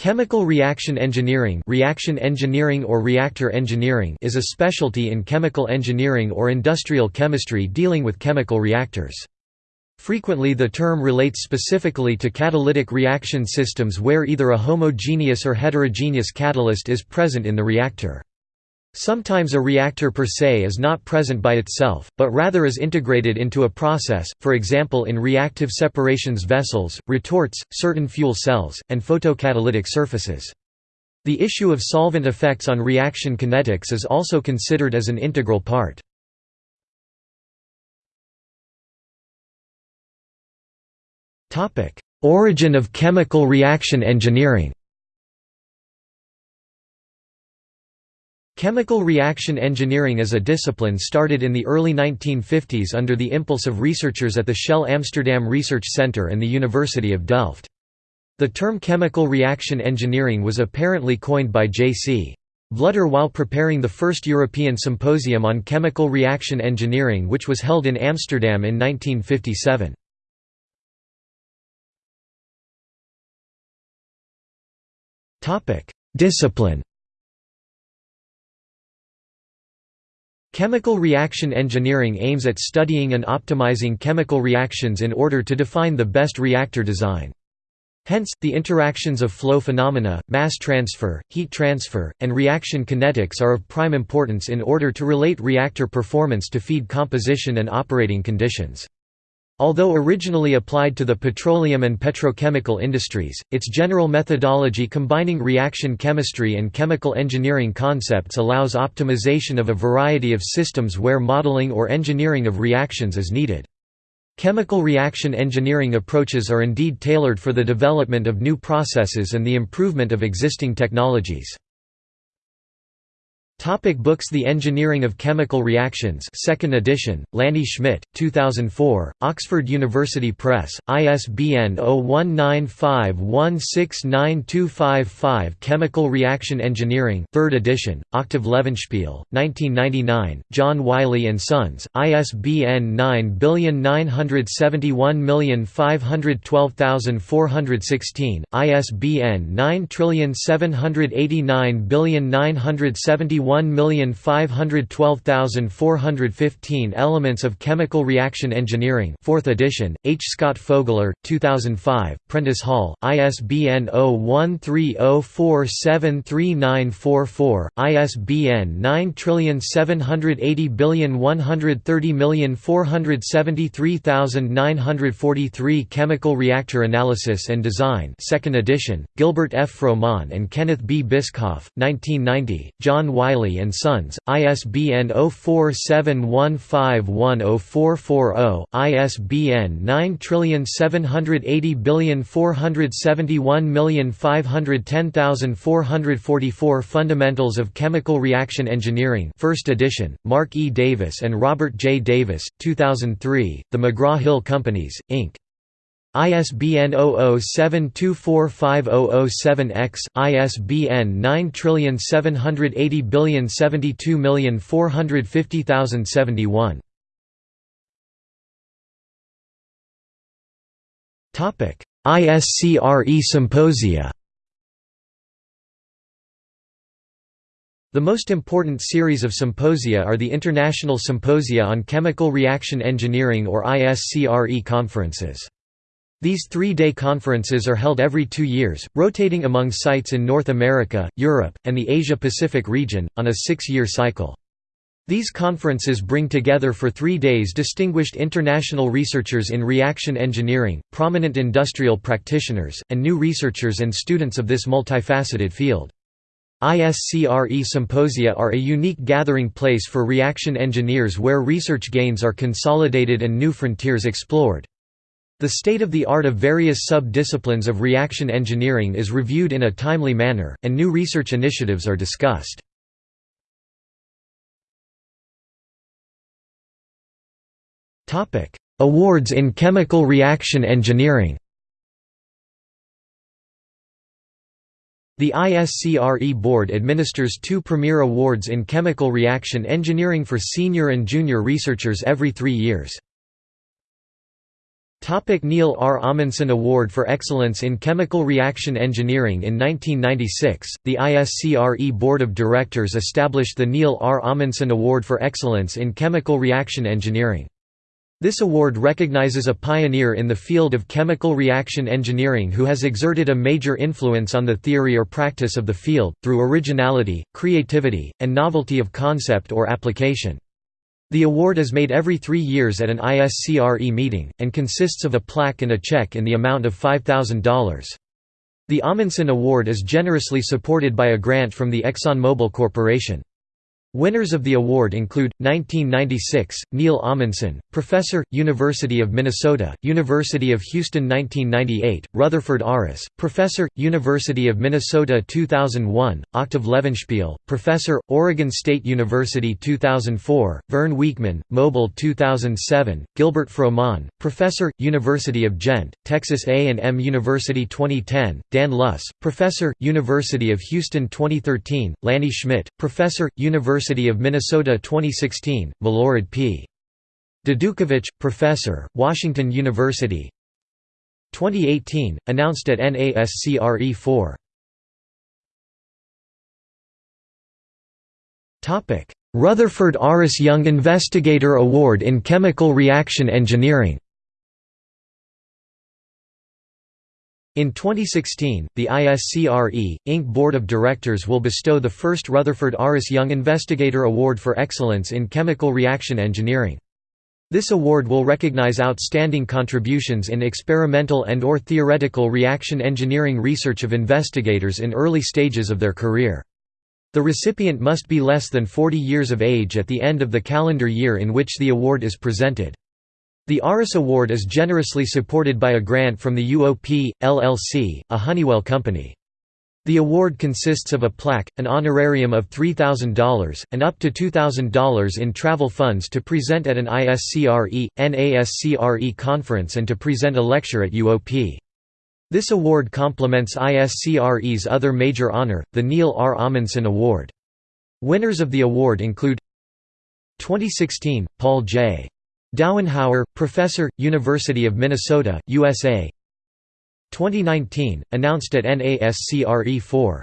Chemical reaction engineering, reaction engineering or reactor engineering is a specialty in chemical engineering or industrial chemistry dealing with chemical reactors. Frequently the term relates specifically to catalytic reaction systems where either a homogeneous or heterogeneous catalyst is present in the reactor. Sometimes a reactor per se is not present by itself, but rather is integrated into a process, for example in reactive separations vessels, retorts, certain fuel cells, and photocatalytic surfaces. The issue of solvent effects on reaction kinetics is also considered as an integral part. Origin of chemical reaction engineering Chemical reaction engineering as a discipline started in the early 1950s under the impulse of researchers at the Shell Amsterdam Research Centre and the University of Delft. The term chemical reaction engineering was apparently coined by J.C. Vlugter while preparing the first European symposium on chemical reaction engineering which was held in Amsterdam in 1957. Discipline Chemical reaction engineering aims at studying and optimizing chemical reactions in order to define the best reactor design. Hence, the interactions of flow phenomena, mass transfer, heat transfer, and reaction kinetics are of prime importance in order to relate reactor performance to feed composition and operating conditions. Although originally applied to the petroleum and petrochemical industries, its general methodology combining reaction chemistry and chemical engineering concepts allows optimization of a variety of systems where modeling or engineering of reactions is needed. Chemical reaction engineering approaches are indeed tailored for the development of new processes and the improvement of existing technologies. Topic books The Engineering of Chemical Reactions 2nd edition, Lanny Schmidt, 2004, Oxford University Press, ISBN 0195169255 Chemical Reaction Engineering 3rd edition, Octave Levenspiel, 1999, John Wiley & Sons, ISBN 97901512416, ISBN 9789971 1512415 Elements of Chemical Reaction Engineering 4th edition, H. Scott Fogler, 2005, Prentice Hall, ISBN 0130473944, ISBN 9780130473943 Chemical Reactor Analysis and Design 2nd edition, Gilbert F. Froment and Kenneth B. Bischoff, 1990, John Wiley Wiley & Sons, ISBN 0471510440, ISBN 9780471510444 Fundamentals of Chemical Reaction Engineering 1st edition, Mark E. Davis and Robert J. Davis, 2003, The McGraw-Hill Companies, Inc. ISBN 0072450007-X, ISBN 9780072450071. ISCRE Symposia The most important series of symposia are the International Symposia on Chemical Reaction Engineering or ISCRE conferences. These three-day conferences are held every two years, rotating among sites in North America, Europe, and the Asia-Pacific region, on a six-year cycle. These conferences bring together for three days distinguished international researchers in reaction engineering, prominent industrial practitioners, and new researchers and students of this multifaceted field. ISCRE symposia are a unique gathering place for reaction engineers where research gains are consolidated and new frontiers explored. The state of the art of various sub-disciplines of reaction engineering is reviewed in a timely manner, and new research initiatives are discussed. Awards in chemical reaction engineering The ISCRE Board administers two premier awards in chemical reaction engineering for senior and junior researchers every three years. Topic Neal R. Amundson Award for Excellence in Chemical Reaction Engineering In 1996, the ISCRE Board of Directors established the Neal R. Amundson Award for Excellence in Chemical Reaction Engineering. This award recognizes a pioneer in the field of chemical reaction engineering who has exerted a major influence on the theory or practice of the field, through originality, creativity, and novelty of concept or application. The award is made every three years at an ISCRE meeting, and consists of a plaque and a check in the amount of $5,000. The Amundson Award is generously supported by a grant from the ExxonMobil Corporation. Winners of the award include 1996 Neal Amundson, Professor, University of Minnesota, University of Houston 1998 Rutherford Aris, Professor, University of Minnesota 2001 Octave Levenspiel, Professor, Oregon State University 2004 Vern Weekman, Mobil 2007 Gilbert Froment, Professor, University of Gent, Texas A&M University 2010 Dan Luss, Professor, University of Houston 2013 Lanny Schmidt, Professor, University University of Minnesota 2016, Milorad P. Dudukovic, Professor, Washington University 2018, announced at NASCRE 4 Rutherford Aris Young Investigator Award in Chemical Reaction Engineering In 2016, the ISCRE, Inc. Board of Directors will bestow the first Rutherford Aris Young Investigator Award for Excellence in Chemical Reaction Engineering. This award will recognize outstanding contributions in experimental and or theoretical reaction engineering research of investigators in early stages of their career. The recipient must be less than 40 years of age at the end of the calendar year in which the award is presented. The Aris Award is generously supported by a grant from the UOP, LLC, a Honeywell company. The award consists of a plaque, an honorarium of $3,000, and up to $2,000 in travel funds to present at an ISCRE, NASCRE conference and to present a lecture at UOP. This award complements ISCRE's other major honor, the Neal R. Amundson Award. Winners of the award include 2016, Paul J. Dauenhauer, Professor, University of Minnesota, USA 2019, announced at NASCRE 4